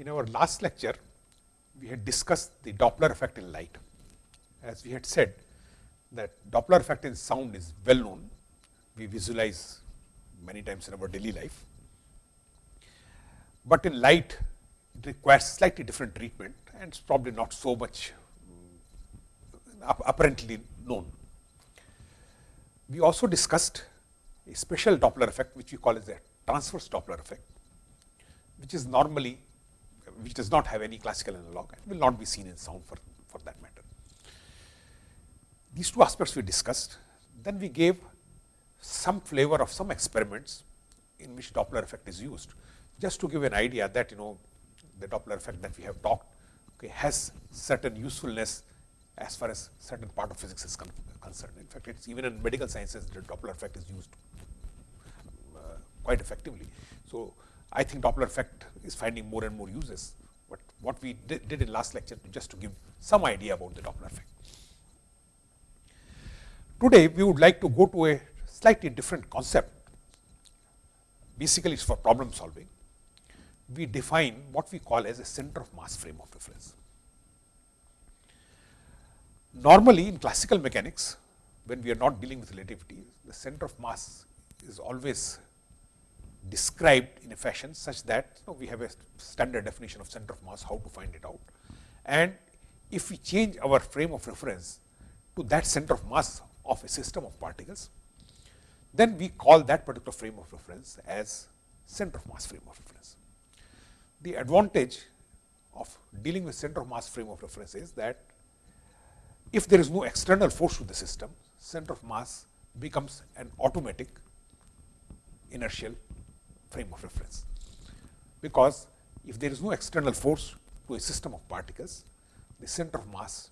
in our last lecture, we had discussed the Doppler effect in light. As we had said that Doppler effect in sound is well known, we visualize many times in our daily life. But in light, it requires slightly different treatment and it's probably not so much um, apparently known. We also discussed a special Doppler effect, which we call as a transverse Doppler effect, which is normally, which does not have any classical analog and will not be seen in sound for, for that matter. These two aspects we discussed. Then we gave some flavor of some experiments in which Doppler effect is used, just to give an idea that you know the Doppler effect that we have talked okay, has certain usefulness as far as certain part of physics is con concerned. In fact, it's even in medical sciences the Doppler effect is used uh, quite effectively. So, I think Doppler effect is finding more and more uses, but what we did, did in last lecture just to give some idea about the Doppler effect. Today, we would like to go to a slightly different concept. Basically, it's for problem solving. We define what we call as a center of mass frame of reference. Normally, in classical mechanics, when we are not dealing with relativity, the center of mass is always described in a fashion such that you know, we have a standard definition of center of mass, how to find it out. And if we change our frame of reference to that center of mass of a system of particles, then we call that particular frame of reference as center of mass frame of reference. The advantage of dealing with center of mass frame of reference is that if there is no external force to the system, center of mass becomes an automatic inertial frame of reference. Because if there is no external force to a system of particles, the center of mass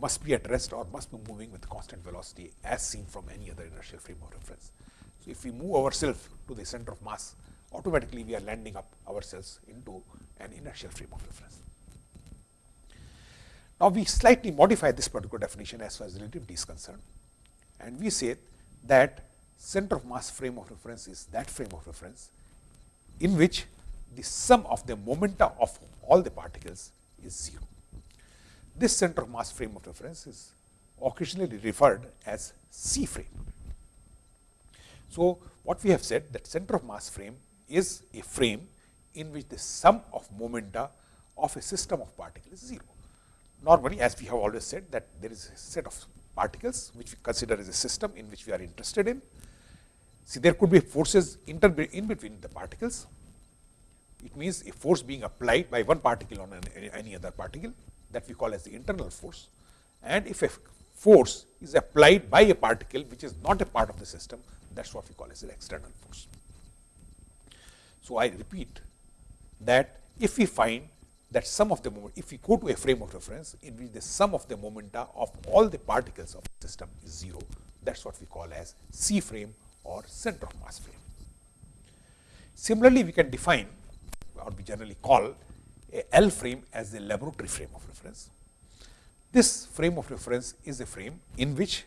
must be at rest or must be moving with constant velocity as seen from any other inertial frame of reference. So, if we move ourselves to the center of mass, automatically we are landing up ourselves into an inertial frame of reference. Now, we slightly modify this particular definition as far as relativity is concerned and we say that center of mass frame of reference is that frame of reference in which the sum of the momenta of all the particles is 0. This center of mass frame of reference is occasionally referred as C frame. So, what we have said that center of mass frame is a frame in which the sum of momenta of a system of particles is 0. Normally, as we have always said that there is a set of particles which we consider as a system in which we are interested in. See, there could be forces inter in between the particles. It means a force being applied by one particle on any other particle that we call as the internal force. And if a force is applied by a particle which is not a part of the system, that is what we call as an external force. So, I repeat that if we find that sum of the moment, if we go to a frame of reference in which the sum of the momenta of all the particles of the system is 0, that is what we call as C frame or center of mass frame. Similarly, we can define or we generally call a L frame as the laboratory frame of reference. This frame of reference is a frame in which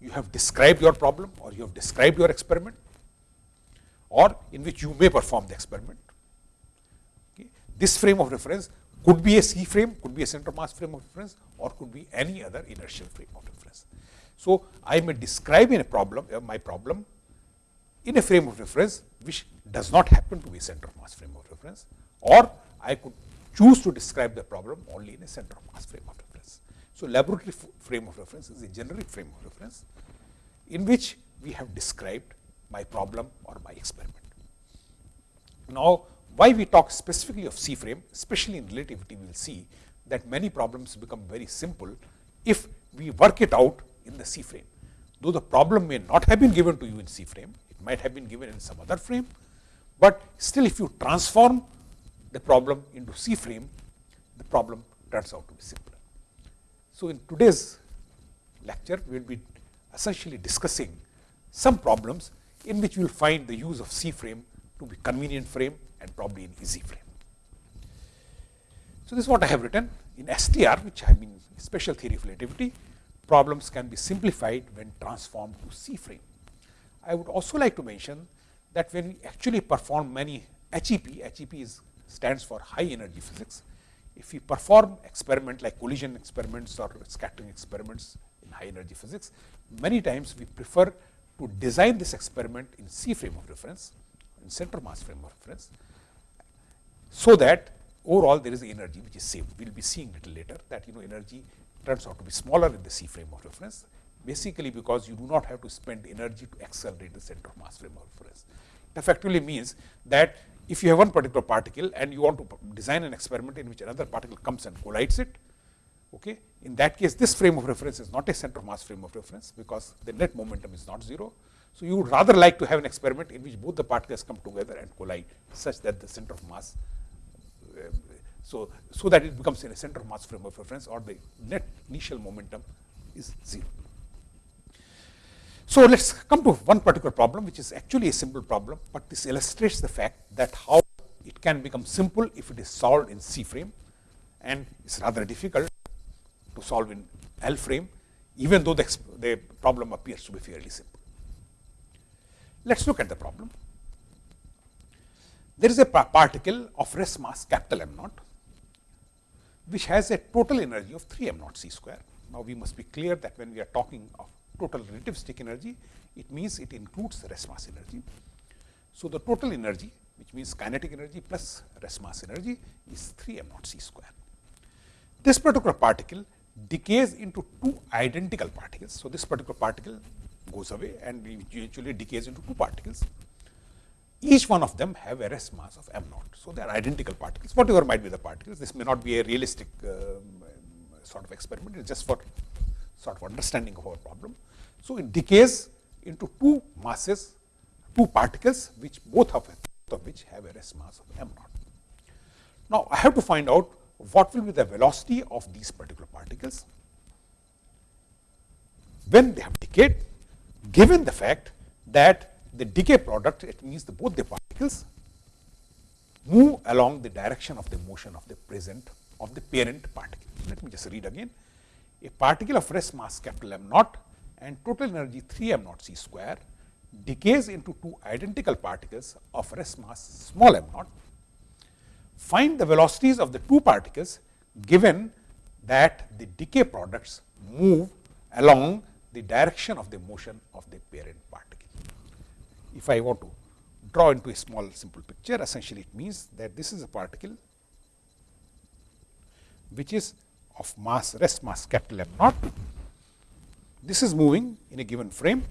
you have described your problem or you have described your experiment or in which you may perform the experiment. Okay. This frame of reference could be a C frame, could be a center of mass frame of reference or could be any other inertial frame of reference. So, I may describe in a problem uh, my problem in a frame of reference which does not happen to be center of mass frame of reference or I could choose to describe the problem only in a center of mass frame of reference. So, laboratory frame of reference is a generic frame of reference in which we have described my problem or my experiment. Now, why we talk specifically of C frame, especially in relativity, we will see that many problems become very simple if we work it out in the C frame. Though the problem may not have been given to you in C frame, might have been given in some other frame, but still if you transform the problem into C frame, the problem turns out to be simpler. So, in today's lecture, we will be essentially discussing some problems in which you will find the use of C frame to be convenient frame and probably an easy frame. So, this is what I have written in STR, which I mean special theory of relativity, problems can be simplified when transformed to C frame. I would also like to mention that when we actually perform many HEP, HEP is stands for high energy physics. If we perform experiment like collision experiments or scattering experiments in high energy physics, many times we prefer to design this experiment in C frame of reference, in center mass frame of reference, so that overall there is energy which is saved. We will be seeing little later that you know energy turns out to be smaller in the C frame of reference, basically because you do not have to spend energy to accelerate the center of mass frame of reference. It effectively means that if you have one particular particle and you want to design an experiment in which another particle comes and collides it, okay, in that case this frame of reference is not a center of mass frame of reference because the net momentum is not 0. So, you would rather like to have an experiment in which both the particles come together and collide such that the center of mass uh, so, so that it becomes in a center of mass frame of reference or the net initial momentum is 0. So, let us come to one particular problem which is actually a simple problem, but this illustrates the fact that how it can become simple if it is solved in C frame and it is rather difficult to solve in L frame even though the, the problem appears to be fairly simple. Let us look at the problem. There is a particle of rest mass capital M naught which has a total energy of 3 m naught c square. Now, we must be clear that when we are talking of total relativistic energy, it means it includes rest mass energy. So, the total energy which means kinetic energy plus rest mass energy is 3 m naught c square. This particular particle decays into two identical particles. So, this particular particle goes away and eventually decays into two particles. Each one of them have a rest mass of m naught. So, they are identical particles, whatever might be the particles. This may not be a realistic uh, sort of experiment, it is just for sort of understanding of our problem. So, it decays into two masses, two particles, which both of, of which have a rest mass of m naught. Now, I have to find out what will be the velocity of these particular particles when they have decayed, given the fact that the decay product, it means the both the particles move along the direction of the motion of the present of the parent particle. Let me just read again. A particle of rest mass capital M naught and total energy 3 m naught c square decays into two identical particles of rest mass small m naught find the velocities of the two particles given that the decay products move along the direction of the motion of the parent particle. If I want to draw into a small simple picture, essentially it means that this is a particle which is of mass rest mass capital M naught. This is moving in a given frame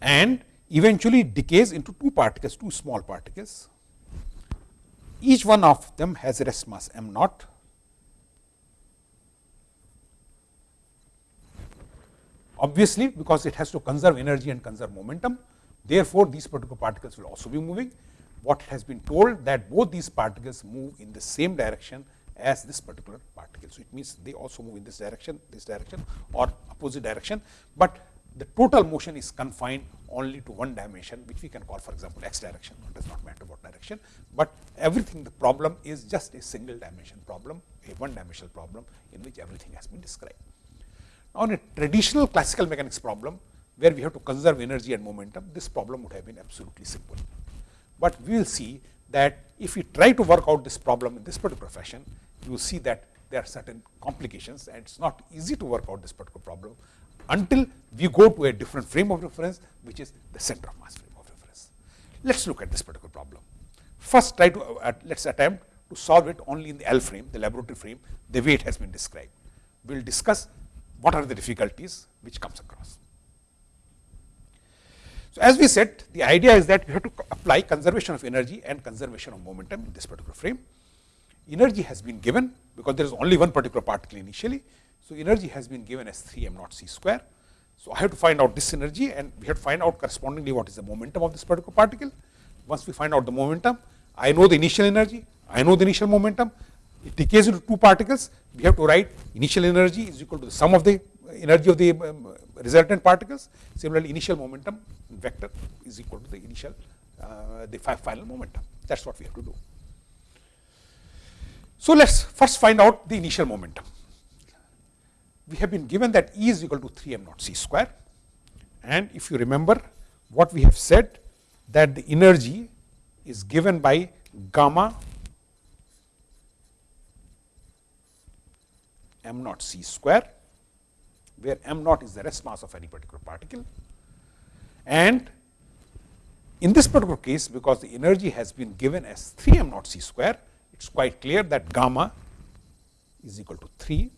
and eventually decays into two particles, two small particles each one of them has a rest mass m naught. Obviously, because it has to conserve energy and conserve momentum, therefore, these particular particles will also be moving. What has been told that both these particles move in the same direction as this particular particle. So, it means they also move in this direction, this direction or opposite direction, but the total motion is confined only to one dimension which we can call for example x direction it does not matter what direction, but everything the problem is just a single dimension problem a one dimensional problem in which everything has been described. Now, in a traditional classical mechanics problem where we have to conserve energy and momentum this problem would have been absolutely simple, but we will see that if we try to work out this problem in this particular fashion you will see that there are certain complications and it is not easy to work out this particular problem until we go to a different frame of reference which is the center of mass frame of reference. Let us look at this particular problem. First try to uh, let us attempt to solve it only in the L frame, the laboratory frame, the way it has been described. We will discuss what are the difficulties which comes across. So, as we said the idea is that we have to apply conservation of energy and conservation of momentum in this particular frame. Energy has been given because there is only one particular particle initially so, energy has been given as 3 m naught c square. So, I have to find out this energy and we have to find out correspondingly what is the momentum of this particular particle. Once we find out the momentum, I know the initial energy, I know the initial momentum, it decays into two particles, we have to write initial energy is equal to the sum of the energy of the um, resultant particles. Similarly, initial momentum vector is equal to the initial, uh, the final momentum. That is what we have to do. So, let us first find out the initial momentum we have been given that E is equal to 3 m naught c square. And if you remember what we have said that the energy is given by gamma m naught c square, where m naught is the rest mass of any particular particle. And in this particular case, because the energy has been given as 3 m naught c square, it is quite clear that gamma is equal to 3.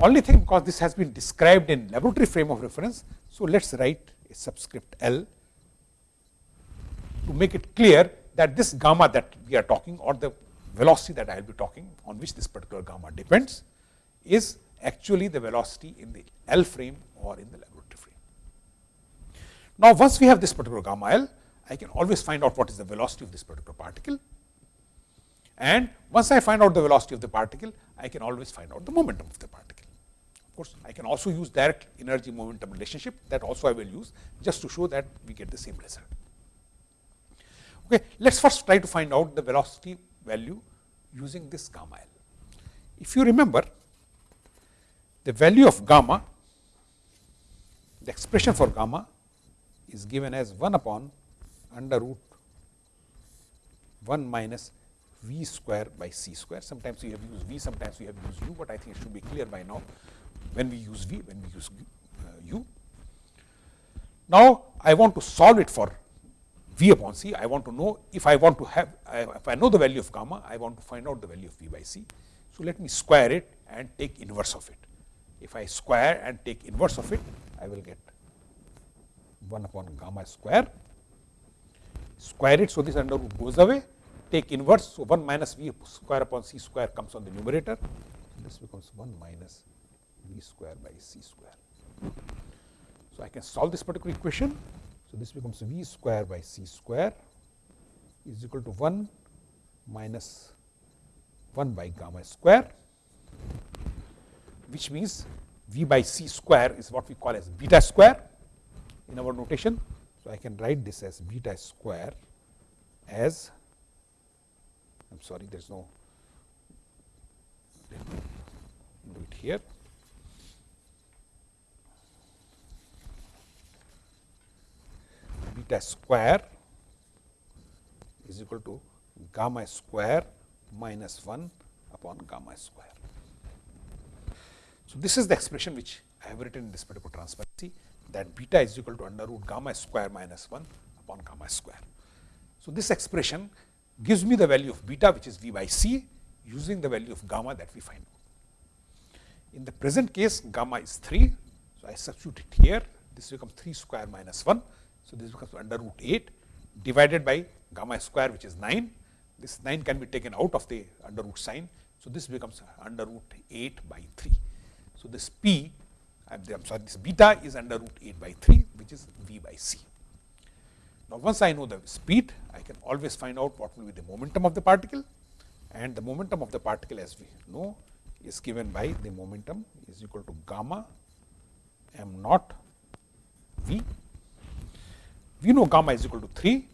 Only thing because this has been described in laboratory frame of reference. So, let us write a subscript L to make it clear that this gamma that we are talking or the velocity that I will be talking on which this particular gamma depends is actually the velocity in the L frame or in the laboratory frame. Now, once we have this particular gamma L, I can always find out what is the velocity of this particular particle. And once I find out the velocity of the particle, I can always find out the momentum of the particle. Of course, I can also use direct energy momentum relationship that also I will use just to show that we get the same result. Okay, let us first try to find out the velocity value using this gamma L. If you remember, the value of gamma, the expression for gamma is given as 1 upon under root 1 minus v square by c square. Sometimes we have used v, sometimes we have used u, but I think it should be clear by now when we use v, when we use uh, u. Now, I want to solve it for v upon c. I want to know if I want to have, if I know the value of gamma, I want to find out the value of v by c. So, let me square it and take inverse of it. If I square and take inverse of it, I will get 1 upon gamma square, square it. So, this under root goes away, take inverse. So, 1 minus v square upon c square comes on the numerator. This becomes 1 minus v square by c square. So, I can solve this particular equation. So, this becomes v square by c square is equal to 1 minus 1 by gamma square, which means v by c square is what we call as beta square in our notation. So, I can write this as beta square as I am sorry there is no let me do it here. Beta square is equal to gamma square minus 1 upon gamma square. So, this is the expression which I have written in this particular transparency that beta is equal to under root gamma square minus 1 upon gamma square. So, this expression gives me the value of beta which is v by c using the value of gamma that we find out. In the present case gamma is 3. So, I substitute it here this becomes 3 square minus 1. So, this becomes under root 8 divided by gamma square which is 9. This 9 can be taken out of the under root sign. So, this becomes under root 8 by 3. So, this p I am sorry this beta is under root 8 by 3 which is v by c. Now, once I know the speed I can always find out what will be the momentum of the particle and the momentum of the particle as we know is given by the momentum is equal to gamma m naught v. We know gamma is equal to 3,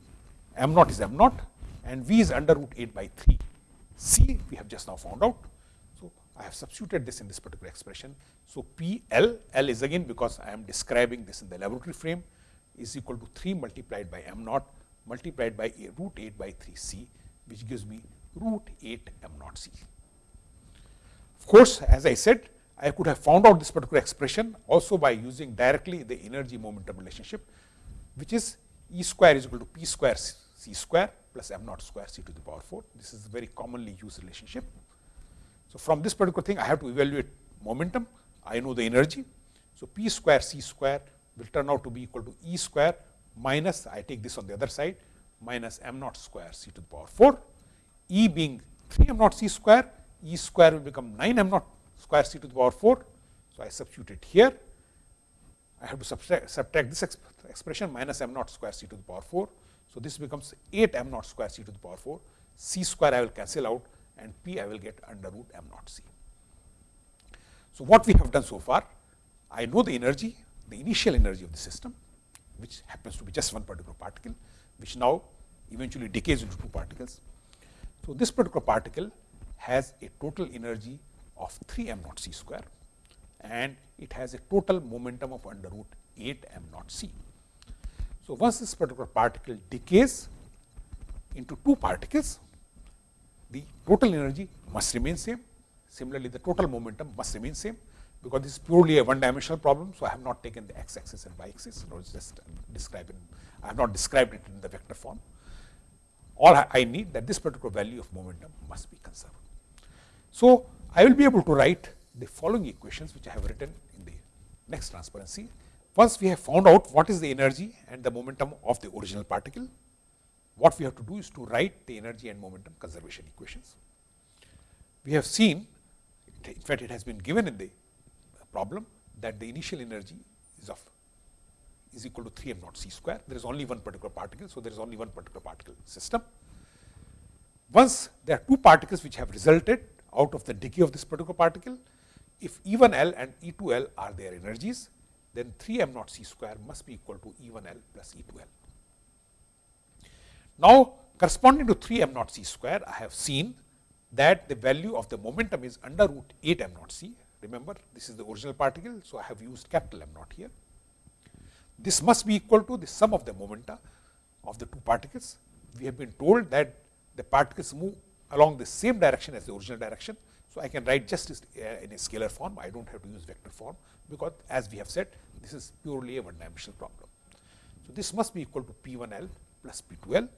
m naught is m naught and v is under root 8 by 3. c we have just now found out. I have substituted this in this particular expression. So, P L, L is again because I am describing this in the laboratory frame is equal to 3 multiplied by m naught multiplied by a root 8 by 3 c which gives me root 8 m naught c. Of course, as I said I could have found out this particular expression also by using directly the energy momentum relationship which is E square is equal to P square c square plus m naught square c to the power 4. This is a very commonly used relationship. So, from this particular thing I have to evaluate momentum, I know the energy. So, P square c square will turn out to be equal to E square minus I take this on the other side minus m naught square c to the power 4. E being 3 m naught c square, E square will become 9 m naught square c to the power 4. So, I substitute it here. I have to subtract, subtract this exp expression minus m naught square c to the power 4. So, this becomes 8 m naught square c to the power 4, c square I will cancel out and p I will get under root m naught c. So, what we have done so far, I know the energy, the initial energy of the system, which happens to be just one particular particle, which now eventually decays into two particles. So, this particular particle has a total energy of 3 m naught c square and it has a total momentum of under root 8 m naught c. So, once this particular particle decays, into two particles, the total energy must remain same. Similarly, the total momentum must remain same because this is purely a one dimensional problem. So, I have not taken the x axis and y axis, no, it's just describing, I have not described it in the vector form. All I need that this particular value of momentum must be conserved. So, I will be able to write the following equations which I have written in the next transparency. Once we have found out what is the energy and the momentum of the original particle, what we have to do is to write the energy and momentum conservation equations. We have seen, in fact, it has been given in the problem that the initial energy is of is equal to 3 m naught c square. There is only one particular particle. So, there is only one particular particle system. Once there are two particles which have resulted out of the decay of this particular particle, if E 1 L and E 2 L are their energies, then 3 m naught c square must be equal to E 1 L plus E 2 L. Now, corresponding to 3 m naught c square, I have seen that the value of the momentum is under root 8 m naught c. Remember, this is the original particle, so I have used capital M naught here. This must be equal to the sum of the momenta of the two particles. We have been told that the particles move along the same direction as the original direction. So, I can write just uh, in a scalar form, I do not have to use vector form, because as we have said, this is purely a one dimensional problem. So, this must be equal to P 1 L plus P 2 L,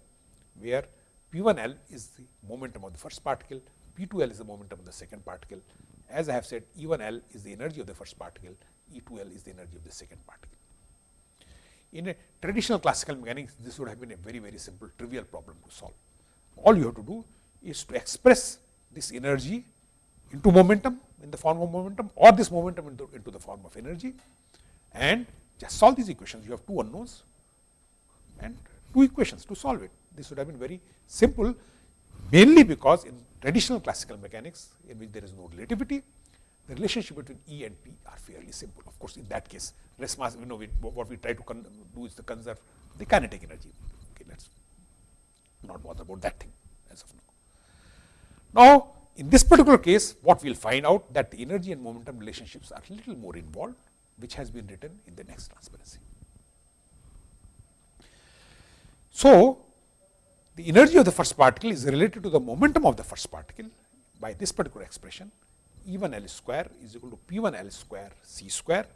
where P 1 L is the momentum of the first particle, P 2 L is the momentum of the second particle. As I have said, E 1 L is the energy of the first particle, E 2 L is the energy of the second particle. In a traditional classical mechanics, this would have been a very, very simple trivial problem to solve. All you have to do is to express this energy into momentum in the form of momentum or this momentum into, into the form of energy and just solve these equations. You have two unknowns and two equations to solve it. This would have been very simple mainly because in traditional classical mechanics in which there is no relativity, the relationship between E and P are fairly simple. Of course, in that case, rest mass, you know, we, what we try to do is to conserve the kinetic energy. Okay, let's not bother about that thing as of now. Now, in this particular case, what we will find out that the energy and momentum relationships are a little more involved, which has been written in the next transparency. So, the energy of the first particle is related to the momentum of the first particle by this particular expression E 1 L square is equal to P 1 L square C square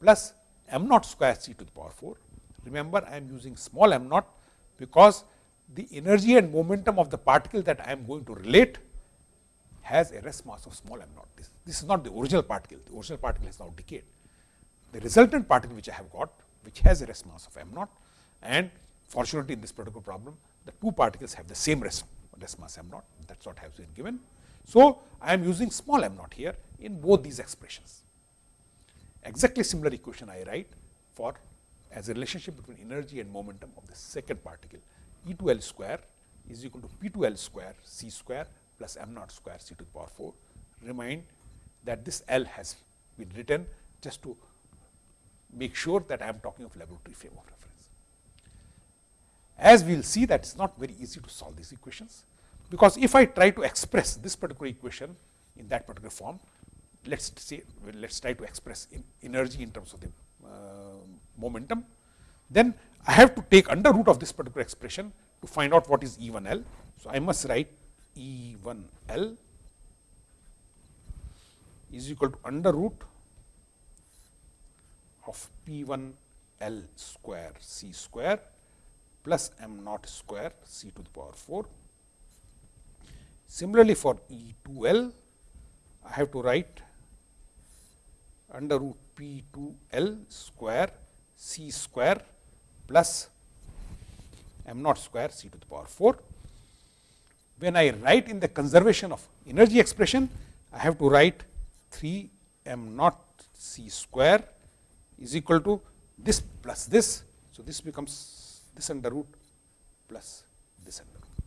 plus m naught square C to the power 4. Remember, I am using small m naught because the energy and momentum of the particle that I am going to relate has a rest mass of small m naught. This, this is not the original particle, the original particle has now decayed. The resultant particle which I have got, which has a rest mass of m naught and fortunately in this particular problem, the two particles have the same rest, rest mass m naught, that is what has been given. So, I am using small m naught here in both these expressions. Exactly similar equation I write for as a relationship between energy and momentum of the second particle E 2 L square is equal to P 2 L square C square plus m naught square c to the power 4. Remind that this L has been written just to make sure that I am talking of laboratory frame of reference. As we will see that it is not very easy to solve these equations, because if I try to express this particular equation in that particular form, let us say let us try to express in energy in terms of the uh, momentum, then I have to take under root of this particular expression to find out what is E 1 L. So, I must write E 1 L is equal to under root of P 1 L square C square plus m naught square C to the power 4. Similarly, for E 2 L, I have to write under root P 2 L square C square plus m naught square C to the power 4 when I write in the conservation of energy expression, I have to write 3 m naught c square is equal to this plus this. So, this becomes this under root plus this under root.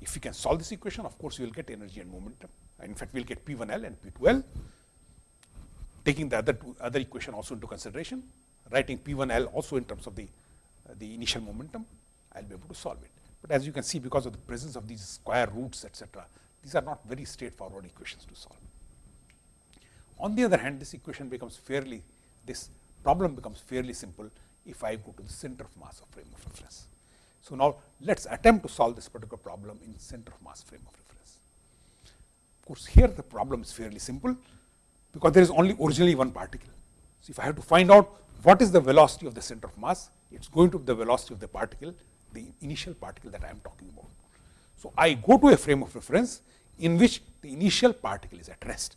If we can solve this equation, of course, we will get energy and momentum. In fact, we will get P 1 L and P 2 L, taking the other two, other equation also into consideration, writing P 1 L also in terms of the, uh, the initial momentum I will be able to solve it. But as you can see because of the presence of these square roots etc., these are not very straightforward equations to solve. On the other hand, this equation becomes fairly, this problem becomes fairly simple if I go to the center of mass of frame of reference. So, now let us attempt to solve this particular problem in center of mass frame of reference. Of course, here the problem is fairly simple, because there is only originally one particle. So, if I have to find out what is the velocity of the center of mass, it is going to be the velocity of the particle, the initial particle that I am talking about. So, I go to a frame of reference in which the initial particle is at rest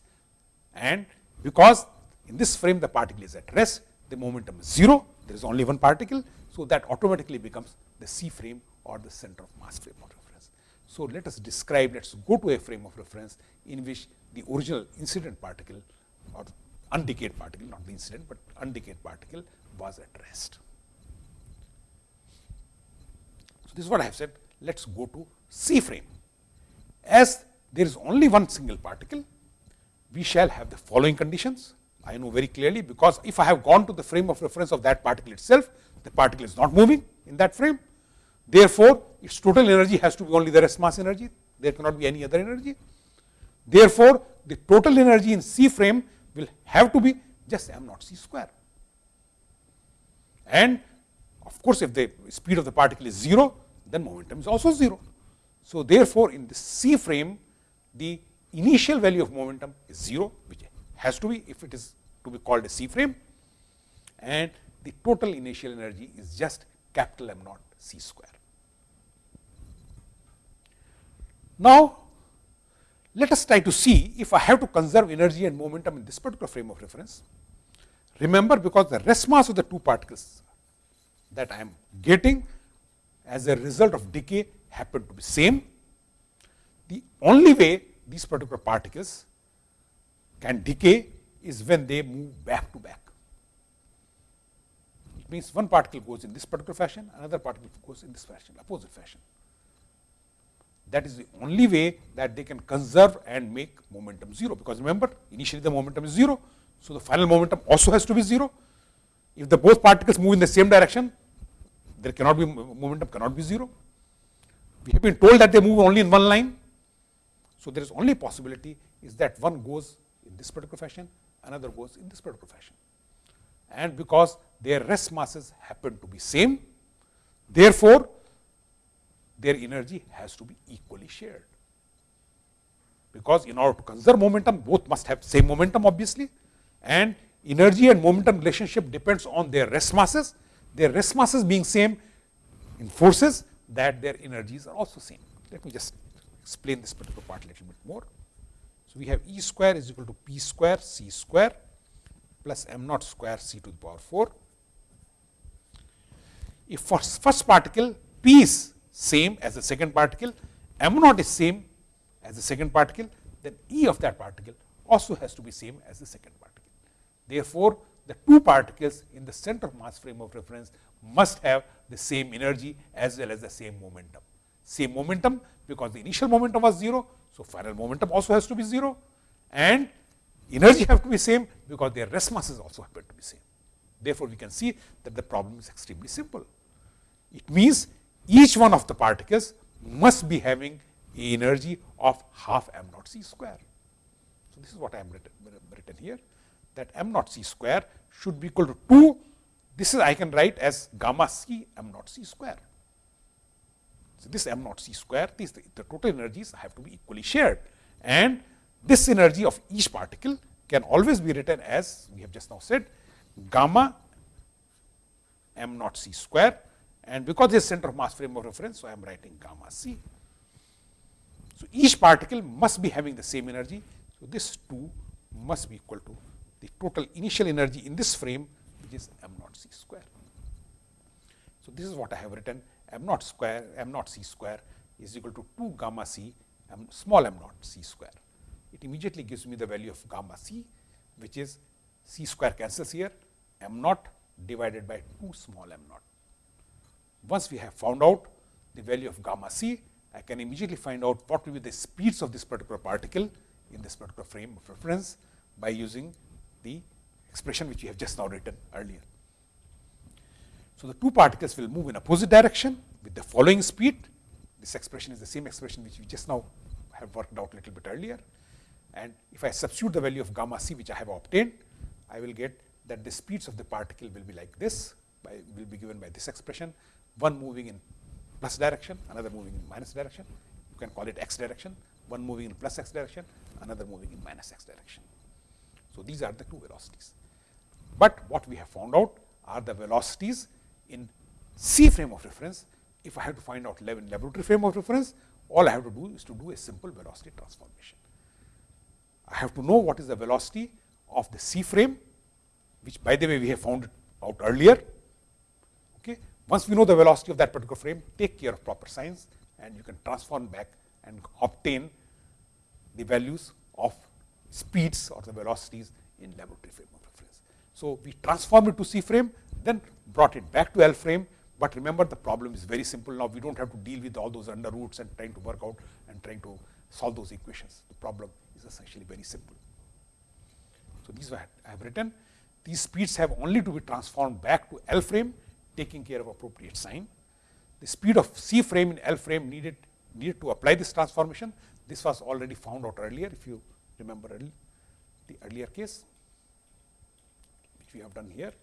and because in this frame the particle is at rest, the momentum is 0, there is only one particle. So, that automatically becomes the C frame or the center of mass frame of reference. So, let us describe, let us go to a frame of reference in which the original incident particle or undecayed particle, not the incident, but undecayed particle was at rest. So, this is what I have said, let us go to C frame. As there is only one single particle, we shall have the following conditions. I know very clearly, because if I have gone to the frame of reference of that particle itself, the particle is not moving in that frame. Therefore, its total energy has to be only the rest mass energy, there cannot be any other energy. Therefore, the total energy in C frame will have to be just m naught c square. And of course, if the speed of the particle is 0, then momentum is also 0. So, therefore, in the C frame, the initial value of momentum is 0, which has to be if it is to be called a C frame and the total initial energy is just capital M naught C square. Now, let us try to see if I have to conserve energy and momentum in this particular frame of reference. Remember, because the rest mass of the two particles that I am getting as a result of decay happen to be same, the only way these particular particles can decay is when they move back to back. It means one particle goes in this particular fashion, another particle goes in this fashion, opposite fashion. That is the only way that they can conserve and make momentum 0, because remember initially the momentum is 0. So, the final momentum also has to be 0. If the both particles move in the same direction, there cannot be momentum cannot be 0. We have been told that they move only in one line. So, there is only possibility is that one goes this particular fashion, another goes in this particular fashion. And because their rest masses happen to be same, therefore, their energy has to be equally shared. Because in order to conserve momentum, both must have same momentum obviously and energy and momentum relationship depends on their rest masses. Their rest masses being same enforces that their energies are also same. Let me just explain this particular part a little bit more. We have E square is equal to P square C square plus m naught square C to the power 4. If first particle P is same as the second particle, m naught is same as the second particle, then E of that particle also has to be same as the second particle. Therefore, the two particles in the center of mass frame of reference must have the same energy as well as the same momentum. Same momentum because the initial momentum was 0. So, final momentum also has to be 0 and energy have to be same because their rest masses also happen to be same. Therefore, we can see that the problem is extremely simple. It means each one of the particles must be having energy of half m naught c square. So, this is what I am written, written here that m naught c square should be equal to 2. This is I can write as gamma c m naught c square. So, this m naught c square, this, the, the total energies have to be equally shared and this energy of each particle can always be written as we have just now said gamma m naught c square and because this center of mass frame of reference, so I am writing gamma c. So, each particle must be having the same energy. So, this 2 must be equal to the total initial energy in this frame which is m naught c square. So, this is what I have written m naught square m naught c square is equal to 2 gamma c m small m naught c square. It immediately gives me the value of gamma c which is c square cancels here m naught divided by 2 small m naught. Once we have found out the value of gamma c, I can immediately find out what will be the speeds of this particular particle in this particular frame of reference by using the expression which we have just now written earlier. So, the two particles will move in opposite direction with the following speed. This expression is the same expression which we just now have worked out a little bit earlier. And if I substitute the value of gamma c which I have obtained, I will get that the speeds of the particle will be like this by, will be given by this expression, one moving in plus direction, another moving in minus direction. You can call it x direction, one moving in plus x direction, another moving in minus x direction. So, these are the two velocities. But what we have found out are the velocities in C frame of reference. If I have to find out in laboratory frame of reference, all I have to do is to do a simple velocity transformation. I have to know what is the velocity of the C frame, which by the way we have found out earlier. Okay. Once we know the velocity of that particular frame, take care of proper signs and you can transform back and obtain the values of speeds or the velocities in laboratory frame of reference. So, we transform it to C frame, then brought it back to L frame, but remember the problem is very simple now. We do not have to deal with all those under roots and trying to work out and trying to solve those equations. The problem is essentially very simple. So, these I have written. These speeds have only to be transformed back to L frame, taking care of appropriate sign. The speed of C frame in L frame needed, needed to apply this transformation. This was already found out earlier, if you remember the earlier case, which we have done here.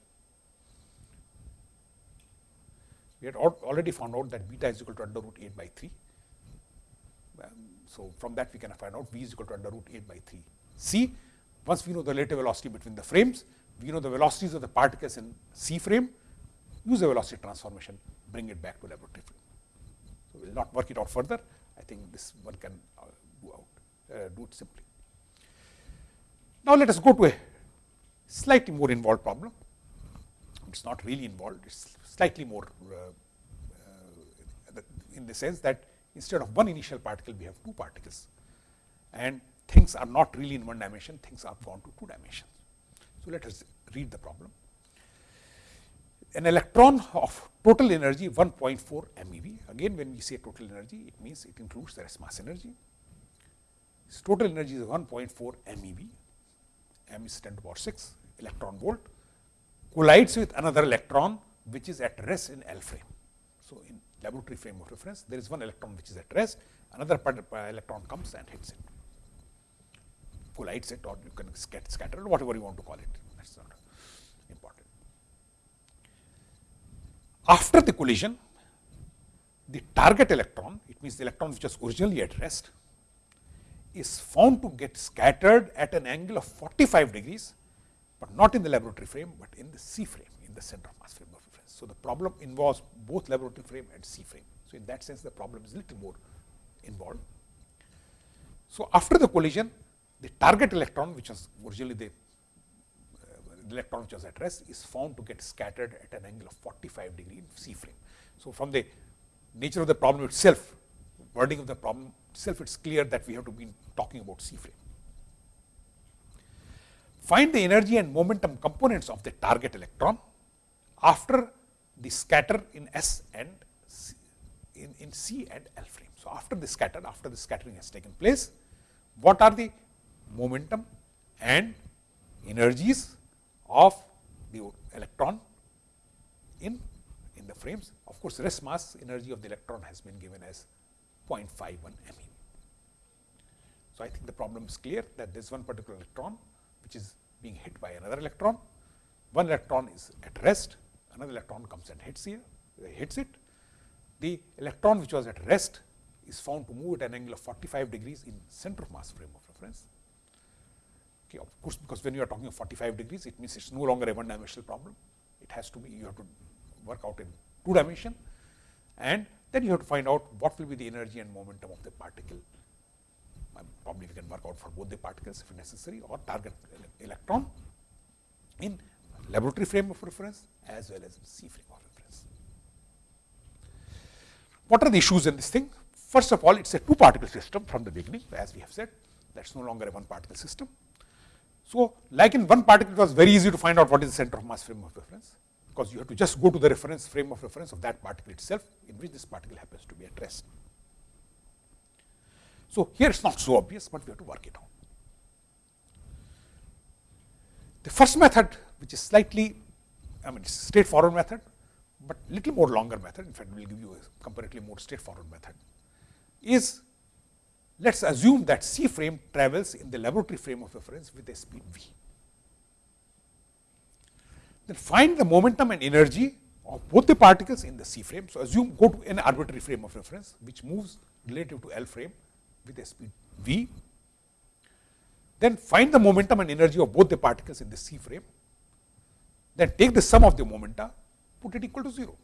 We had already found out that beta is equal to under root 8 by 3. Um, so, from that we can find out v is equal to under root 8 by 3 c. Once we know the relative velocity between the frames, we know the velocities of the particles in C frame, use the velocity transformation, bring it back to laboratory frame. So, we will not work it out further. I think this one can uh, do out, uh, do it simply. Now, let us go to a slightly more involved problem. It is not really involved, it is slightly more uh, uh, in the sense that instead of one initial particle, we have two particles and things are not really in one dimension, things are gone to two dimensions. So, let us read the problem. An electron of total energy 1.4 MeV. Again, when we say total energy, it means it includes the rest mass energy. Its total energy is 1.4 MeV, m is 10 to the power 6 electron volt, collides with another electron which is at rest in L frame. So, in laboratory frame of reference, there is one electron which is at rest, another uh, electron comes and hits it collides it or you can get scattered whatever you want to call it that is not important. After the collision the target electron it means the electron which was originally at rest is found to get scattered at an angle of 45 degrees, but not in the laboratory frame, but in the C frame in the center of mass frame of reference. So, the problem involves both laboratory frame and C frame. So, in that sense the problem is little more involved. So, after the collision the target electron which was originally the, uh, electron which was at rest is found to get scattered at an angle of 45 degree in C frame. So, from the nature of the problem itself, wording of the problem itself, it is clear that we have to be talking about C frame. Find the energy and momentum components of the target electron after the scatter in S and C, in, in C and L frame. So, after the scatter, after the scattering has taken place, what are the momentum and energies of the electron in, in the frames. Of course, rest mass energy of the electron has been given as 0.51 MeV. So, I think the problem is clear that this one particular electron which is being hit by another electron, one electron is at rest, another electron comes and hits here, hits it. The electron which was at rest is found to move at an angle of 45 degrees in center of mass frame of reference Okay, of course, because when you are talking of 45 degrees, it means it is no longer a one dimensional problem. It has to be, you have to work out in two dimension and then you have to find out what will be the energy and momentum of the particle. Probably we can work out for both the particles if necessary or target electron in laboratory frame of reference as well as C frame of reference. What are the issues in this thing? First of all, it is a two particle system from the beginning as we have said that is no longer a one particle system. So, like in one particle it was very easy to find out what is the center of mass frame of reference, because you have to just go to the reference frame of reference of that particle itself in which this particle happens to be at rest. So, here it is not so obvious, but we have to work it out. The first method which is slightly I mean it is a straightforward method, but little more longer method in fact we will give you a comparatively more straightforward method is let us assume that C frame travels in the laboratory frame of reference with a speed v. Then find the momentum and energy of both the particles in the C frame. So, assume go to an arbitrary frame of reference which moves relative to L frame with a speed v. Then find the momentum and energy of both the particles in the C frame. Then take the sum of the momenta, put it equal to 0,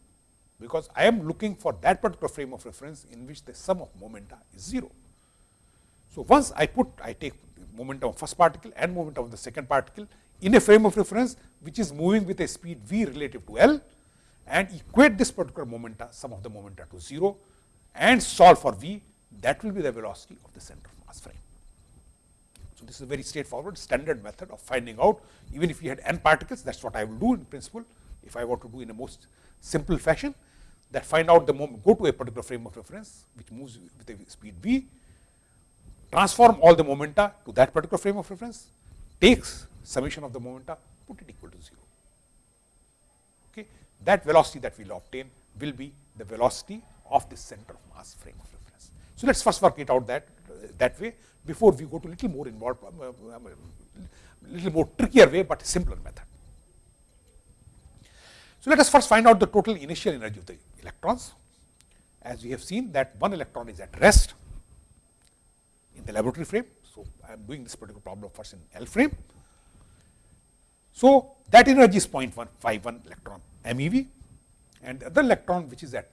because I am looking for that particular frame of reference in which the sum of momenta is 0. So, once I put, I take momentum of first particle and momentum of the second particle in a frame of reference which is moving with a speed v relative to L and equate this particular momenta, sum of the momenta to 0 and solve for v, that will be the velocity of the center of mass frame. So, this is a very straightforward standard method of finding out even if you had n particles that is what I will do in principle if I want to do in a most simple fashion that find out the moment go to a particular frame of reference which moves with a speed v transform all the momenta to that particular frame of reference, takes summation of the momenta, put it equal to 0. Okay. That velocity that we will obtain will be the velocity of the center of mass frame of reference. So, let us first work it out that that way before we go to little more involved, uh, uh, little more trickier way, but simpler method. So, let us first find out the total initial energy of the electrons. As we have seen that one electron is at rest in the laboratory frame. So, I am doing this particular problem first in L frame. So, that energy is 0.151 electron MeV and the other electron which is at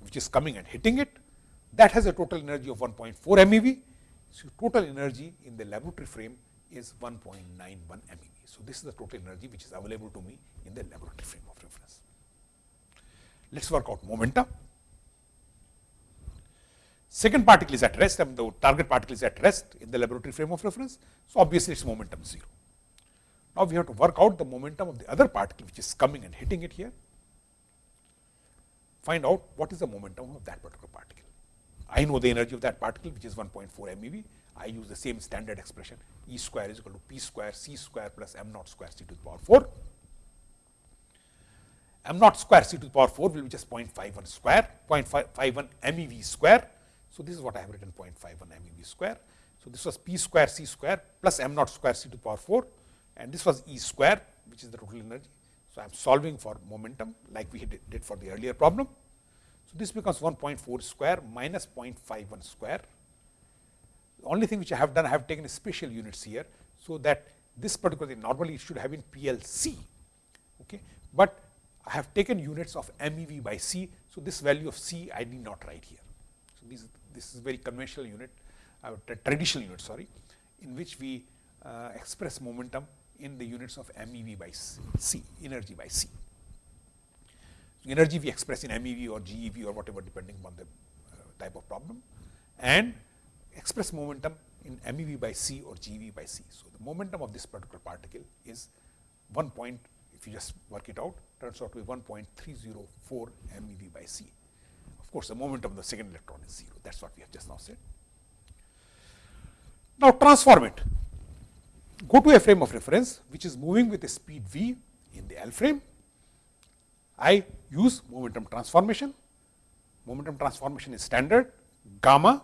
which is coming and hitting it that has a total energy of 1.4 MeV. So, total energy in the laboratory frame is 1.91 MeV. So, this is the total energy which is available to me in the laboratory frame of reference. Let us work out momentum. Second particle is at rest and the target particle is at rest in the laboratory frame of reference. So, obviously, its momentum 0. Now, we have to work out the momentum of the other particle which is coming and hitting it here. Find out what is the momentum of that particular particle. I know the energy of that particle which is 1.4 MeV. I use the same standard expression E square is equal to P square C square plus m naught square C to the power 4. m naught square C to the power 4 will be just 0.51 square, 0.51 MeV square so, this is what I have written 0.51 MeV square. So, this was p square c square plus m naught square c to the power 4 and this was E square which is the total energy. So, I am solving for momentum like we did for the earlier problem. So, this becomes 1.4 square minus 0.51 square. The only thing which I have done, I have taken special units here. So, that this particular thing normally it should have been PLC, okay. but I have taken units of MEV by C. So, this value of C I need not write here. So, this this is very conventional unit, uh, traditional unit sorry, in which we uh, express momentum in the units of MeV by C, energy by C. Energy we express in MeV or GeV or whatever depending on the uh, type of problem and express momentum in MeV by C or GeV by C. So, the momentum of this particular particle is 1 point, if you just work it out, turns out to be 1.304 MeV by C. Of course, the momentum of the second electron is 0. That is what we have just now said. Now, transform it. Go to a frame of reference which is moving with a speed v in the L frame. I use momentum transformation. Momentum transformation is standard gamma.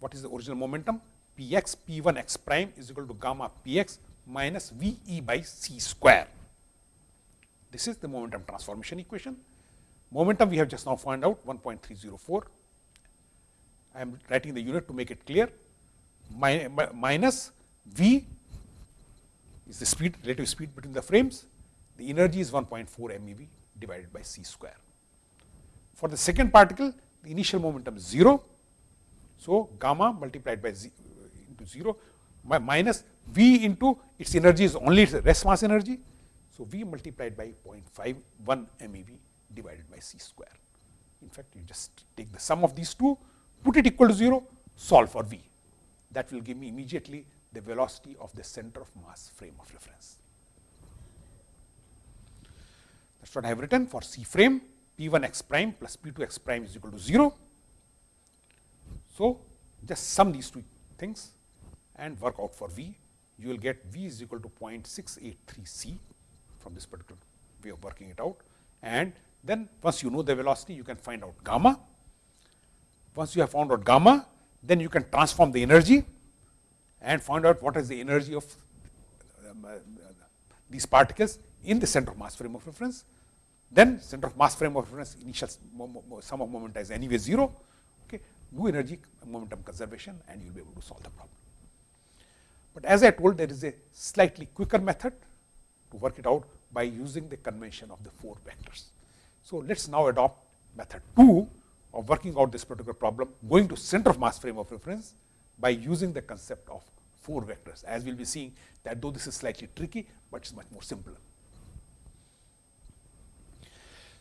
What is the original momentum? Px P1 x prime is equal to gamma Px minus Ve by c square. This is the momentum transformation equation. Momentum we have just now found out 1.304. I am writing the unit to make it clear Mi minus V is the speed relative speed between the frames. The energy is 1.4 MeV divided by c square. For the second particle, the initial momentum is 0. So, gamma multiplied by z, into 0 minus V into its energy is only its rest mass energy. So, V multiplied by 0.51 MeV divided by c square. In fact, you just take the sum of these two, put it equal to 0, solve for v. That will give me immediately the velocity of the center of mass frame of reference. That is what I have written for C frame P 1 x prime plus P 2 x prime is equal to 0. So, just sum these two things and work out for V. You will get V is equal to 0.683 C from this particular way of working it out and then once you know the velocity, you can find out gamma. Once you have found out gamma, then you can transform the energy and find out what is the energy of um, uh, these particles in the center of mass frame of reference. then center of mass frame of reference initial sum of momenta is anyway 0. Okay. Do energy momentum conservation and you will be able to solve the problem. But as I told there is a slightly quicker method to work it out by using the convention of the four vectors. So, let us now adopt method 2 of working out this particular problem going to center of mass frame of reference by using the concept of four vectors as we will be seeing that though this is slightly tricky, but it is much more simpler.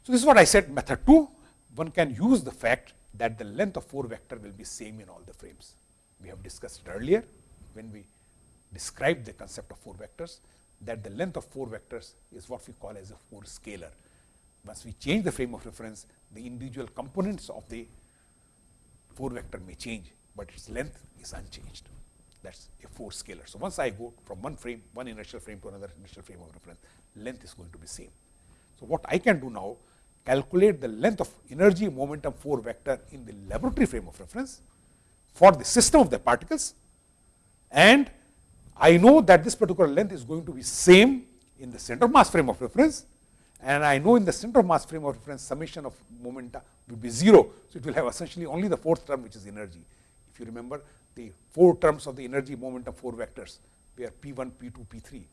So, this is what I said method 2 one can use the fact that the length of 4 vector will be same in all the frames. We have discussed it earlier when we described the concept of 4 vectors that the length of 4 vectors is what we call as a 4 scalar. Once we change the frame of reference, the individual components of the 4 vector may change, but its length is unchanged. That is a 4 scalar. So, once I go from one frame, one inertial frame to another inertial frame of reference, length is going to be same. So, what I can do now calculate the length of energy momentum 4 vector in the laboratory frame of reference for the system of the particles and I know that this particular length is going to be same in the center mass frame of reference and I know in the center of mass frame of reference summation of momenta will be 0. So, it will have essentially only the fourth term which is energy. If you remember the four terms of the energy momentum 4 vectors were P 1, P 2, P 3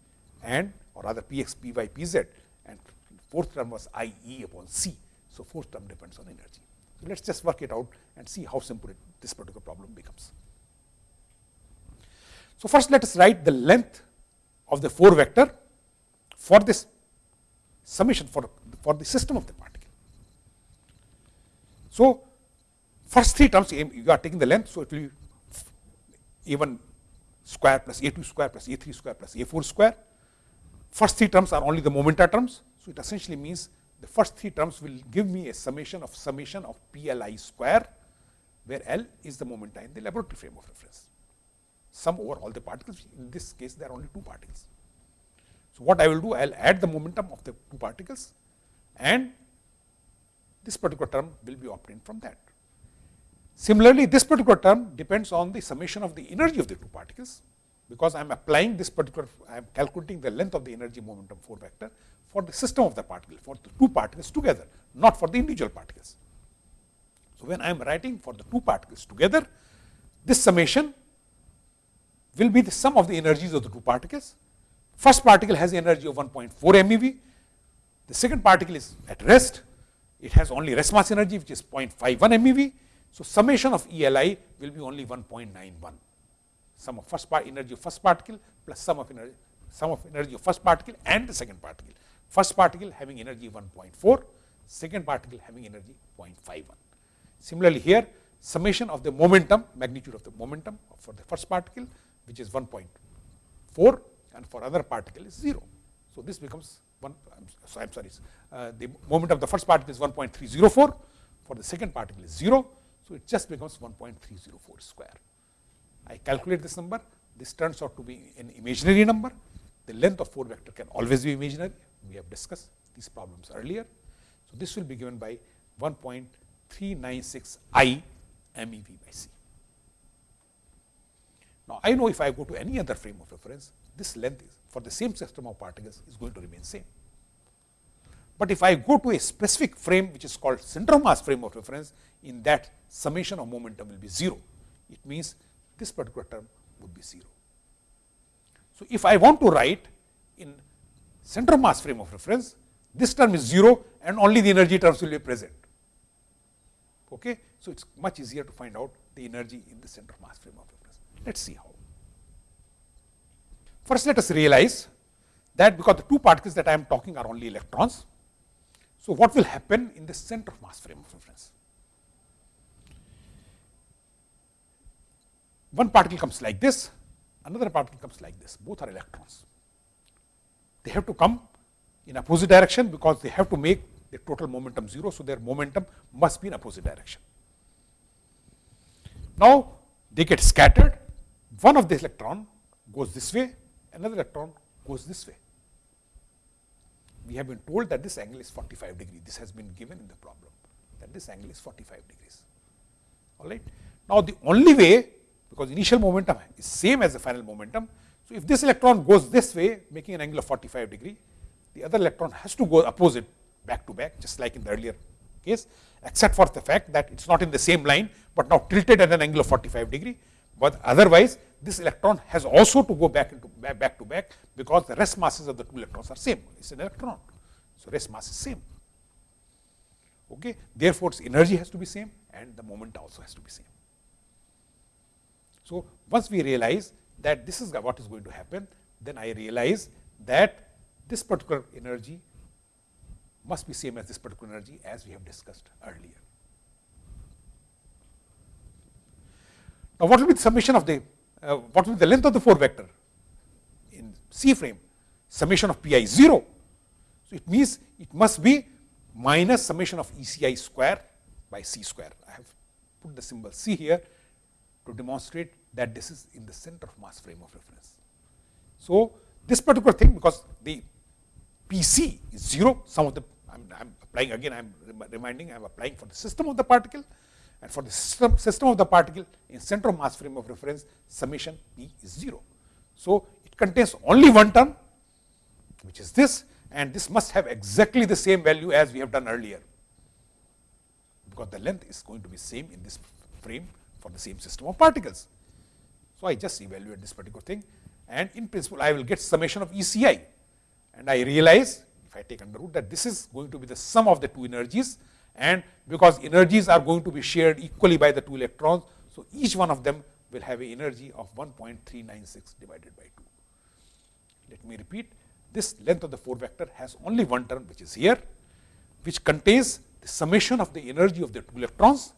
and or rather P x, P y, P z and fourth term was I E upon C. So, fourth term depends on energy. So, let us just work it out and see how simple it, this particular problem becomes. So, first let us write the length of the 4 vector for this summation for, for the system of the particle. So, first three terms you are taking the length. So, it will be a1 square plus a2 square plus a3 square plus a4 square. First three terms are only the momenta terms. So, it essentially means the first three terms will give me a summation of summation of PLI square, where L is the momenta in the laboratory frame of reference. Sum over all the particles, in this case there are only two particles. So, what I will do, I will add the momentum of the two particles and this particular term will be obtained from that. Similarly, this particular term depends on the summation of the energy of the two particles, because I am applying this particular, I am calculating the length of the energy momentum 4 vector for the system of the particle, for the two particles together, not for the individual particles. So, when I am writing for the two particles together, this summation will be the sum of the energies of the two particles. First particle has energy of 1.4 MeV, the second particle is at rest, it has only rest mass energy which is 0.51 MeV. So, summation of ELI will be only 1.91, sum of first part energy of first particle plus sum of energy sum of energy of first particle and the second particle first particle having energy 1.4, second particle having energy 0.51. Similarly, here summation of the momentum, magnitude of the momentum for the first particle which is 1.4 and for other particle is 0. So, this becomes 1, so I am sorry, uh, the moment of the first particle is 1.304, for the second particle is 0. So, it just becomes 1.304 square. I calculate this number, this turns out to be an imaginary number. The length of 4 vector can always be imaginary we have discussed these problems earlier. So, this will be given by 1.396 I MEV by C. Now, I know if I go to any other frame of reference, this length is for the same system of particles is going to remain same. But if I go to a specific frame which is called center of mass frame of reference, in that summation of momentum will be 0. It means this particular term would be 0. So, if I want to write in center mass frame of reference, this term is 0 and only the energy terms will be present. Okay? So, it is much easier to find out the energy in the center mass frame of reference. Let us see how. First, let us realize that because the two particles that I am talking are only electrons. So, what will happen in the center of mass frame of reference? One particle comes like this, another particle comes like this, both are electrons they have to come in opposite direction because they have to make the total momentum 0. So, their momentum must be in opposite direction. Now, they get scattered, one of the electron goes this way, another electron goes this way. We have been told that this angle is 45 degree. This has been given in the problem that this angle is 45 degrees. All right. Now, the only way because initial momentum is same as the final momentum, so, if this electron goes this way making an angle of 45 degree, the other electron has to go opposite back to back just like in the earlier case except for the fact that it is not in the same line, but now tilted at an angle of 45 degree. But otherwise this electron has also to go back into back, to back because the rest masses of the two electrons are same. It is an electron. So, rest mass is same. Okay. Therefore, its energy has to be same and the moment also has to be same. So, once we realize that this is what is going to happen, then I realize that this particular energy must be same as this particular energy as we have discussed earlier. Now, what will be the summation of the, uh, what will be the length of the 4 vector in C frame? Summation of pi 0. So, it means it must be minus summation of ECI square by C square. I have put the symbol C here to demonstrate that this is in the center of mass frame of reference. So, this particular thing because the PC is 0, some of the I am applying again I am reminding I am applying for the system of the particle and for the system, system of the particle in center of mass frame of reference summation P is 0. So, it contains only one term which is this and this must have exactly the same value as we have done earlier because the length is going to be same in this frame for the same system of particles. So, I just evaluate this particular thing and in principle I will get summation of ECI and I realize if I take under root that this is going to be the sum of the two energies and because energies are going to be shared equally by the two electrons. So, each one of them will have a energy of 1.396 divided by 2. Let me repeat this length of the 4 vector has only one term which is here which contains the summation of the energy of the two electrons,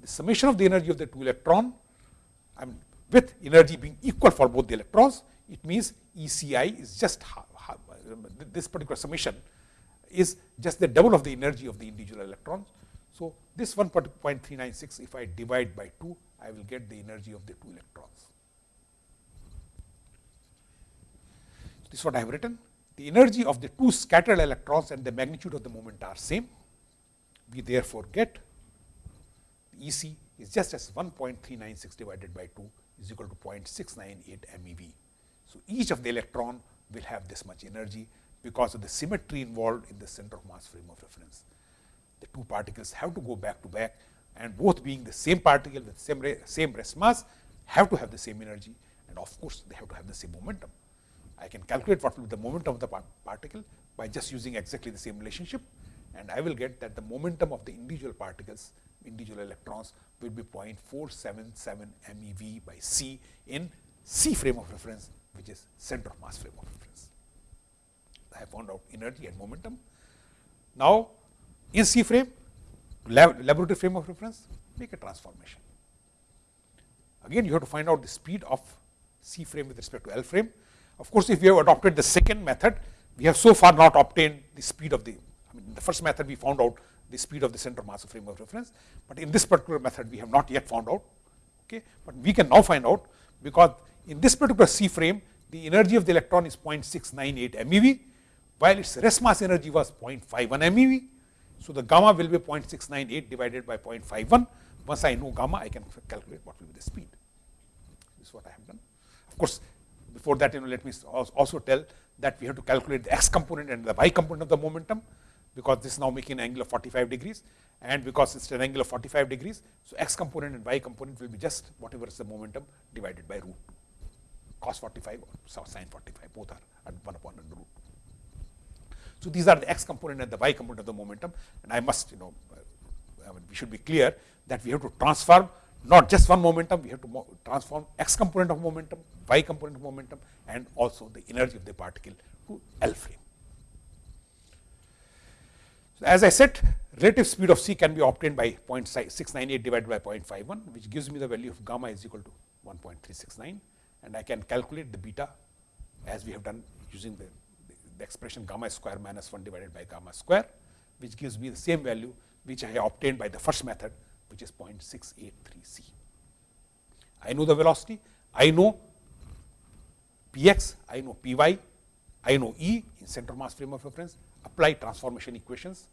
the summation of the energy of the two electron I mean with energy being equal for both the electrons, it means ECI is just this particular summation is just the double of the energy of the individual electrons. So, this 1.396 if I divide by 2, I will get the energy of the two electrons. This is what I have written. The energy of the two scattered electrons and the magnitude of the moment are same. We therefore get EC is just as 1.396 divided by 2 is equal to 0.698 MeV. So, each of the electron will have this much energy because of the symmetry involved in the center of mass frame of reference. The two particles have to go back to back and both being the same particle with same, same rest mass have to have the same energy and of course, they have to have the same momentum. I can calculate what will be the momentum of the particle by just using exactly the same relationship and I will get that the momentum of the individual particles, individual electrons will be 0.477 MeV by C in C frame of reference which is center of mass frame of reference. I have found out energy and momentum. Now, in C frame, lab, laboratory frame of reference, make a transformation. Again, you have to find out the speed of C frame with respect to L frame. Of course, if we have adopted the second method, we have so far not obtained the speed of the, I mean, the first method we found out the speed of the center mass of frame of reference, but in this particular method we have not yet found out, okay. but we can now find out because in this particular C frame, the energy of the electron is 0.698 MeV, while its rest mass energy was 0.51 MeV. So, the gamma will be 0.698 divided by 0.51. Once I know gamma, I can calculate what will be the speed. This is what I have done. Of course, before that, you know, let me also tell that we have to calculate the x component and the y component of the momentum, because this is now making an angle of 45 degrees and because it is an angle of 45 degrees. So, x component and y component will be just whatever is the momentum divided by root 2 cos 45 or sin 45 both are at 1 upon root. So, these are the x component and the y component of the momentum and I must you know uh, I mean, we should be clear that we have to transform not just one momentum, we have to transform x component of momentum, y component of momentum and also the energy of the particle to L frame. As I said relative speed of C can be obtained by 0.698 divided by 0.51 which gives me the value of gamma is equal to 1.369 and I can calculate the beta as we have done using the, the expression gamma square minus 1 divided by gamma square, which gives me the same value which I obtained by the first method, which is 0.683 c. I know the velocity, I know px, I know py, I know E in center mass frame of reference, apply transformation equations,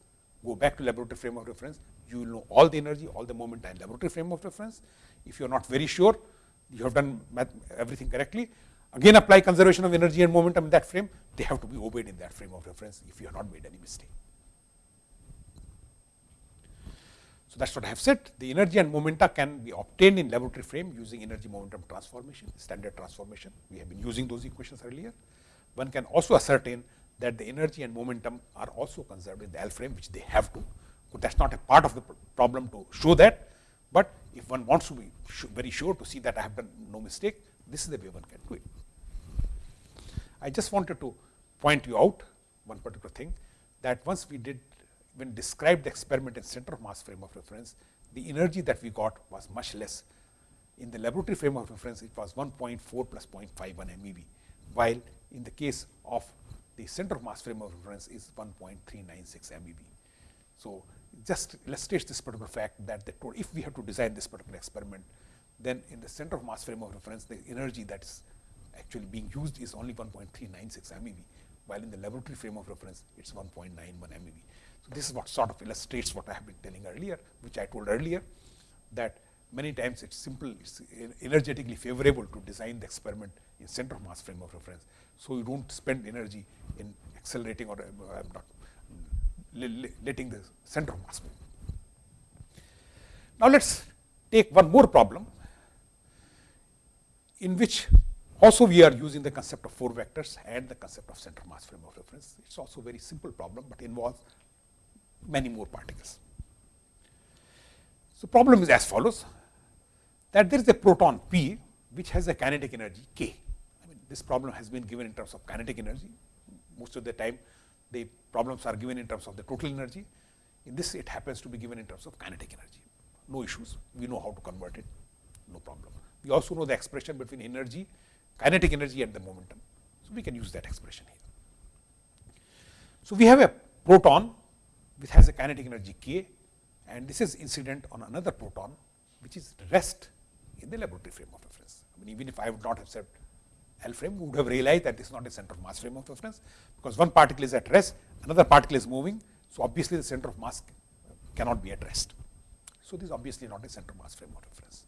go back to laboratory frame of reference, you will know all the energy, all the moment and laboratory frame of reference. If you are not very sure, you have done everything correctly. Again apply conservation of energy and momentum in that frame, they have to be obeyed in that frame of reference if you have not made any mistake. So, that is what I have said the energy and momenta can be obtained in laboratory frame using energy momentum transformation standard transformation. We have been using those equations earlier. One can also ascertain that the energy and momentum are also conserved in the L frame which they have to. That is not a part of the problem to show that, but if one wants to be very sure to see that I have done no mistake, this is the way one can do it. I just wanted to point you out one particular thing that once we did when described the experiment in center of mass frame of reference, the energy that we got was much less. In the laboratory frame of reference, it was 1.4 plus 0.51 MeV, while in the case of the center of mass frame of reference is 1.396 MeV. So, just illustrates this particular fact that the if we have to design this particular experiment, then in the center of mass frame of reference, the energy that is actually being used is only 1.396 MeV, while in the laboratory frame of reference, it is 1.91 MeV. So, this is what sort of illustrates what I have been telling earlier, which I told earlier that many times it is simple, it is energetically favorable to design the experiment in center of mass frame of reference. So, you do not spend energy in accelerating or uh, not letting the center of mass move. Now, let us take one more problem in which also we are using the concept of four vectors and the concept of center of mass frame of reference. It is also a very simple problem, but involves many more particles. So, problem is as follows that there is a proton P which has a kinetic energy K. This problem has been given in terms of kinetic energy. Most of the time the problems are given in terms of the total energy. In this it happens to be given in terms of kinetic energy. No issues, we know how to convert it, no problem. We also know the expression between energy, kinetic energy and the momentum. So, we can use that expression here. So, we have a proton which has a kinetic energy k and this is incident on another proton which is rest in the laboratory frame of reference. I mean even if I would not have said L frame, would have realized that this is not a center of mass frame of reference, because one particle is at rest, another particle is moving. So, obviously, the center of mass cannot be at rest. So, this is obviously not a center of mass frame of reference.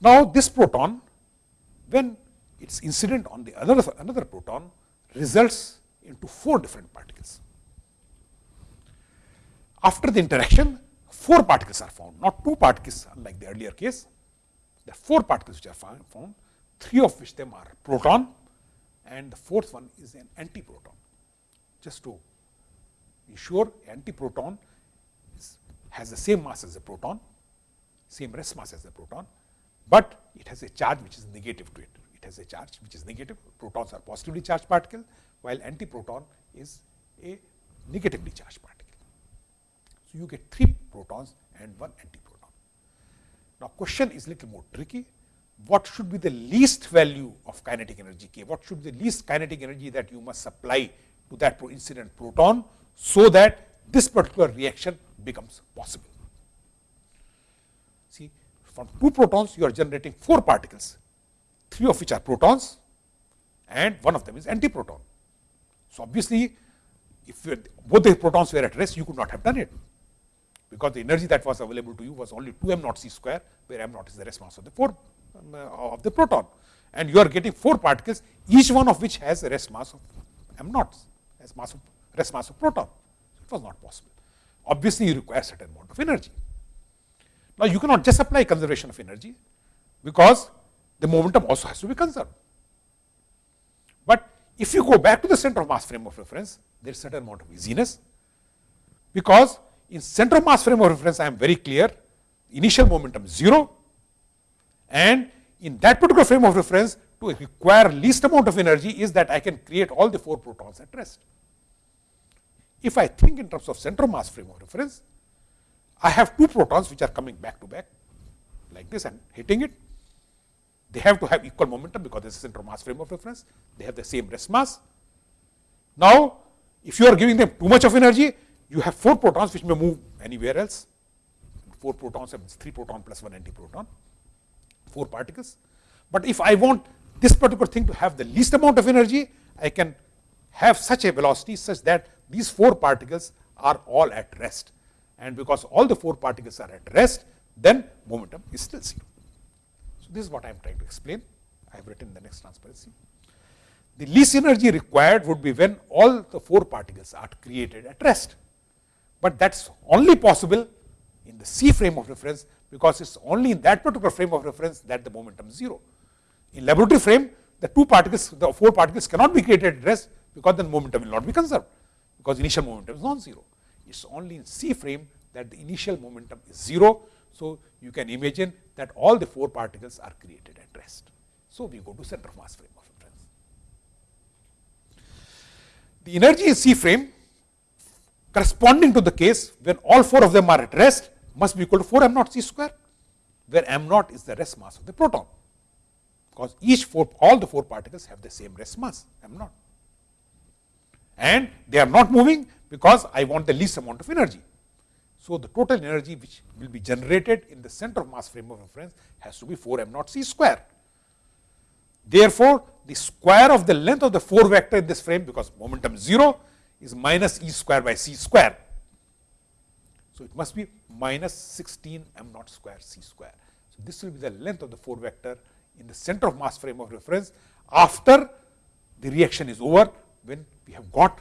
Now, this proton when it is incident on the other another proton results into four different particles. After the interaction, four particles are found, not two particles unlike the earlier case. There are four particles which are found, three of which them are proton and the fourth one is an antiproton. Just to be sure, antiproton is, has the same mass as a proton, same rest mass as a proton, but it has a charge which is negative to it. It has a charge which is negative, protons are positively charged particle, while antiproton is a negatively charged particle. So, you get 3 protons and 1 antiproton. Now, question is little more tricky. What should be the least value of kinetic energy k? What should be the least kinetic energy that you must supply to that incident proton, so that this particular reaction becomes possible? See, from 2 protons you are generating 4 particles, 3 of which are protons and one of them is antiproton. So, obviously, if both the protons were at rest, you could not have done it because the energy that was available to you was only 2 m naught c square, where m naught is the rest mass of the 4 um, uh, Uh, of the proton. And you are getting 4 particles, each one of which has a rest mass of m naught, as mass of rest mass of proton. It was not possible. Obviously, you require certain amount of energy. Now, you cannot just apply conservation of energy, because the momentum also has to be conserved. But if you go back to the center of mass frame of reference, there is certain amount of easiness, because in center of mass frame of reference, I am very clear, initial momentum is 0 and in that particular frame of reference to require least amount of energy is that I can create all the 4 protons at rest. If I think in terms of center of mass frame of reference, I have 2 protons which are coming back to back like this and hitting it. They have to have equal momentum because this is center of mass frame of reference. They have the same rest mass. Now, if you are giving them too much of energy, you have 4 protons which may move anywhere else. 4 protons means 3 proton plus 1 antiproton, 4 particles. But if I want this particular thing to have the least amount of energy, I can have such a velocity such that these 4 particles are all at rest. And because all the 4 particles are at rest, then momentum is still 0. So, this is what I am trying to explain. I have written the next transparency. The least energy required would be when all the 4 particles are created at rest but that is only possible in the the C frame of reference because it is only in that particular frame of reference that the momentum is 0. In laboratory frame, the two particles, the four particles cannot be created at rest because the momentum will not be conserved because initial momentum is non-zero. It is only in C frame that the initial momentum is 0. So, you can imagine that all the four particles are created at rest. So, we go to center of mass frame of reference. The energy in C frame corresponding to the case when all four of them are at rest must be equal to 4 m naught c square, where m naught is the rest mass of the proton, because each four, all the four particles have the same rest mass m naught. And they are not moving because I want the least amount of energy. So, the total energy which will be generated in the center of mass frame of reference has to be 4 m naught c square. Therefore, the square of the length of the 4 vector in this frame because momentum 0 is minus e square by c square. So, it must be minus 16 m naught square c square. So, this will be the length of the 4 vector in the center of mass frame of reference after the reaction is over when we have got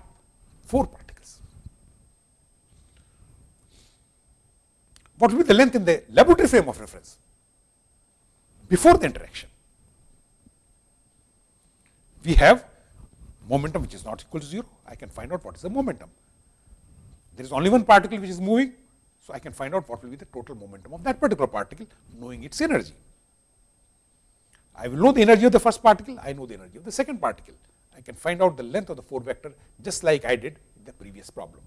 4 particles. What will be the length in the laboratory frame of reference before the interaction? We have momentum which is not equal to 0, I can find out what is the momentum. There is only one particle which is moving, so I can find out what will be the total momentum of that particular particle knowing its energy. I will know the energy of the first particle, I know the energy of the second particle. I can find out the length of the 4 vector just like I did in the previous problem.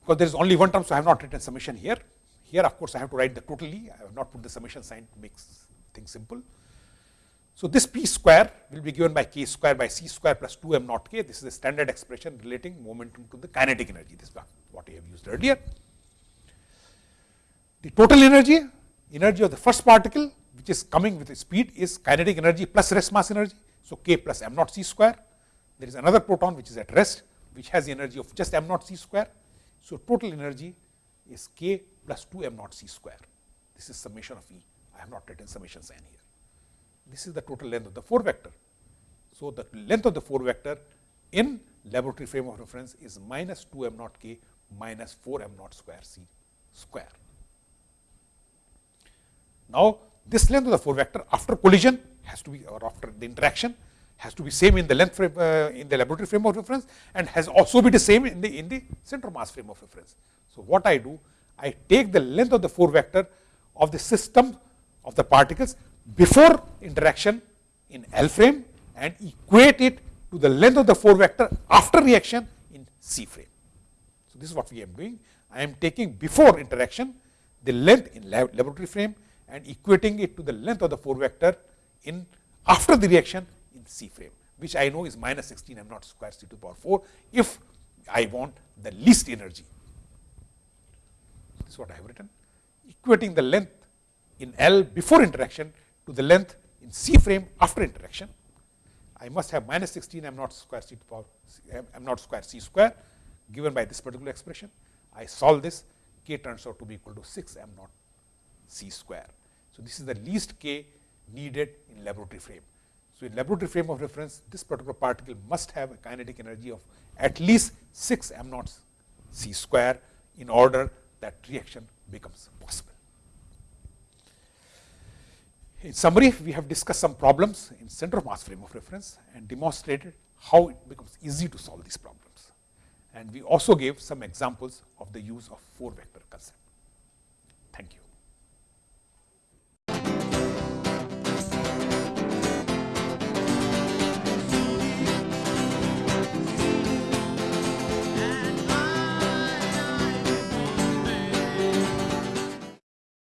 Because there is only one term, so I have not written summation here. Here of course, I have to write the totally, I have not put the summation sign to make things simple. So, this p square will be given by k square by c square plus 2 m naught k. This is a standard expression relating momentum to the kinetic energy. This is what I have used earlier. The total energy, energy of the first particle which is coming with speed is kinetic energy plus rest mass energy. So, k plus m naught c square. There is another proton which is at rest which has the energy of just m naught c square. So, total energy is k plus 2 m naught c square. This is summation of E. I have not written summation sign here. This is the total length of the 4 vector. So, the length of the 4 vector in laboratory frame of reference is minus 2 m naught k minus 4 m naught square c square. Now, this length of the 4 vector after collision has to be or after the interaction has to be same in the length frame uh, in the laboratory frame of reference and has also be the same in the in the center mass frame of reference. So, what I do I take the length of the 4 vector of the system of the particles before interaction in L frame and equate it to the length of the 4 vector after reaction in C frame. So, this is what we are doing. I am taking before interaction the length in laboratory frame and equating it to the length of the 4 vector in after the reaction in C frame, which I know is minus 16 m naught square c to the power 4 if I want the least energy. This is what I have written. Equating the length in L before interaction to the length in C frame after interaction. I must have minus 16 m naught square c to power m naught square c square given by this particular expression. I solve this, k turns out to be equal to 6 m naught c square. So, this is the least k needed in laboratory frame. So, in laboratory frame of reference, this particular particle must have a kinetic energy of at least 6 m naught c square in order that reaction becomes possible. In summary, we have discussed some problems in center of mass frame of reference and demonstrated how it becomes easy to solve these problems. And we also gave some examples of the use of 4 vector concept.